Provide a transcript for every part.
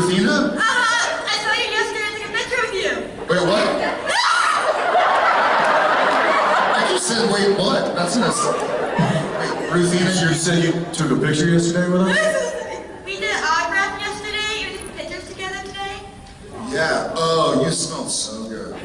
Christina! Ruthina? Uh-huh! I saw you yesterday took a picture with you! Wait, what? I just said, wait, what? That's not. Wait, Ruthina, You said you took a picture yesterday with us? we did an autograph yesterday. We took pictures together today. Yeah. Oh, you smell so good.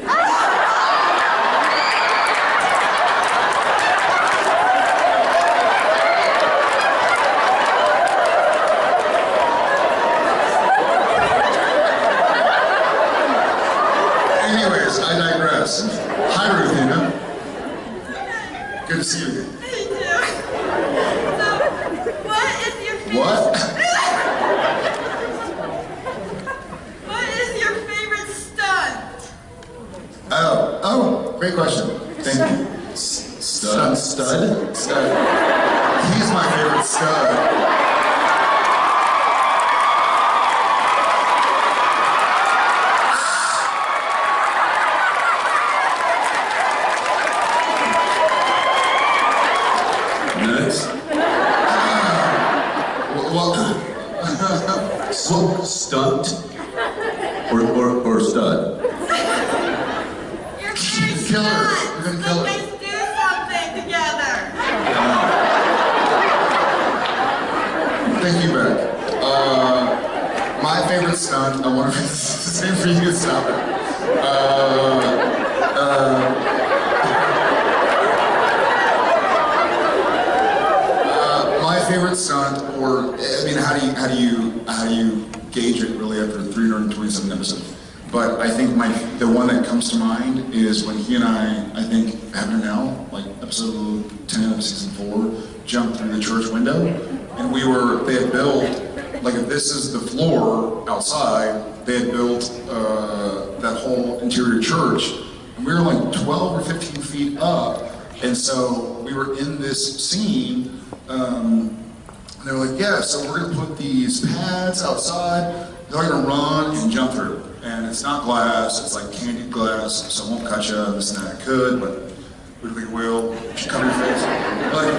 Anyways, I digress. Hi, Ruthina. Good to see you again. Too. So, what is your favorite... What? what is your favorite stunt? Oh, oh, great question. Thank you. Stud? Stud? Stud. He's my favorite stud. Next. Well, Well, stunt? Or, or, or stud? Your favorite Kill her. stunt. We're gonna kill her. let's do something together. thank you, Beck. Uh, my favorite stunt, I wonder if it's the same for you, stop it. Uh, uh, my favorite stunt, or I mean, how do you how do you how do you gauge it really after 327 episodes? But I think my the one that comes to mind is when he and I, I think Abner now, like episode 10 of season four, jumped through the church window, and we were they had built like if this is the floor outside, they had built uh, that whole interior church, and we were like 12 or 15 feet up, and so we were in this scene. Um, and they were like, yeah, so we're gonna put these pads outside. They're gonna run and jump through. And it's not glass, it's like candy glass, so it won't cut you, this and that. Could, but we think it will. Should cover your face. Like,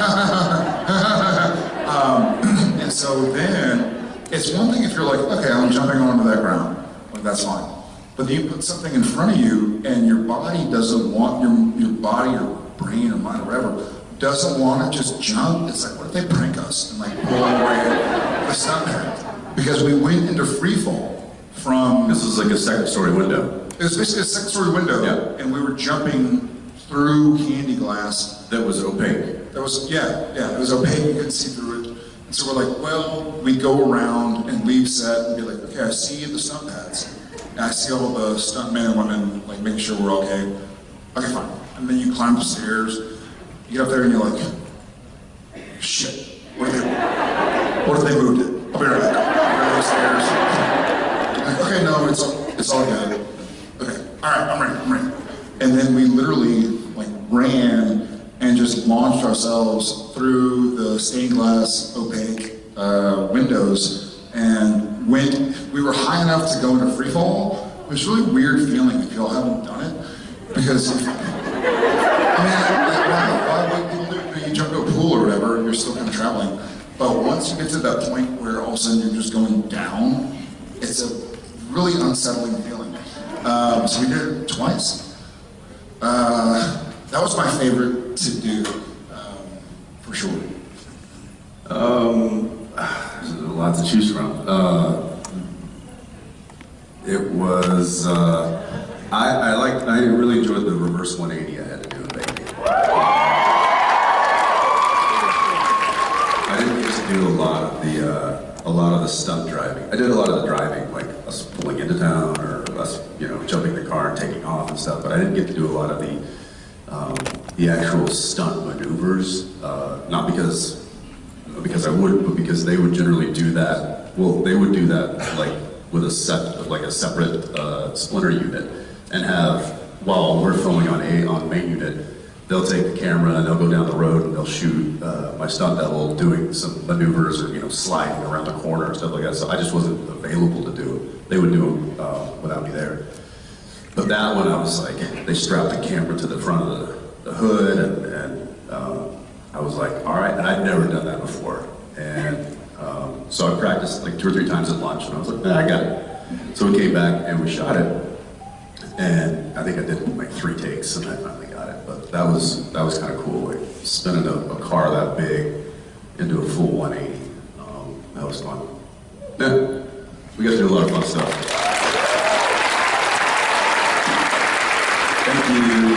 um, and so then, it's one thing if you're like, okay, I'm jumping onto that ground. Like, that's fine. But then you put something in front of you, and your body doesn't want, your, your body or brain or mind or whatever, doesn't want to just jump. It's like, what if they prank us and like pull away the stuntman? Because we went into free fall from, This is like a second story window it was basically a six story window, Yeah. and we were jumping through candy glass that was opaque. that was, yeah, yeah, it was opaque, you couldn't see through it. And so we're like, well, we go around and leave set and be like, okay, I see the sun pads. And I see all the stunt men and women, like, making sure we're okay. Okay, fine. And then you climb the stairs, you get up there and you're like, shit, what if they, what if they moved it? I'll be right back. Go stairs. Okay, no, it's it's all good. Okay, all right, I'm ready, I'm ready. And then we literally like ran and just launched ourselves through the stained glass opaque uh, windows and went. We were high enough to go into free fall. It was really weird feeling if y'all haven't done it because. I mean, like, why, why would? You jump to a pool or whatever, and you're still kind of traveling. But once you get to that point where all of a sudden you're just going down, it's a really unsettling feeling. Um, so we did it twice. Uh, that was my favorite to do, um, for sure. Um, there's a lot to choose from. Uh, it was, uh, I, I liked, I really enjoyed the reverse 180 I had to do Vegas. I didn't get to do a lot of the, uh, a lot of the stunt driving. I did a lot of the driving, like us pulling into town or us, you know, jumping the car and taking off and stuff, but I didn't get to do a lot of the, um, the actual stunt maneuvers, uh, not because because I would, but because they would generally do that. Well, they would do that like with a set, of like a separate uh, splinter unit, and have while we're filming on a on main unit, they'll take the camera and they'll go down the road and they'll shoot uh, my stunt double doing some maneuvers or you know sliding around the corner and stuff like that. So I just wasn't available to do it. They would do them uh, without me there. But that one, I was like, they strapped the camera to the front of the, the hood, and, and um, I I was like, all right, and I'd never done that before. And um, so I practiced like two or three times at lunch, and I was like, nah, I got it. So we came back and we shot it, and I think I did like three takes, and I finally got it. But that was that was kind of cool, like spinning a, a car that big into a full 180. Um, that was fun. Yeah, we got to do a lot of fun stuff. Thank you.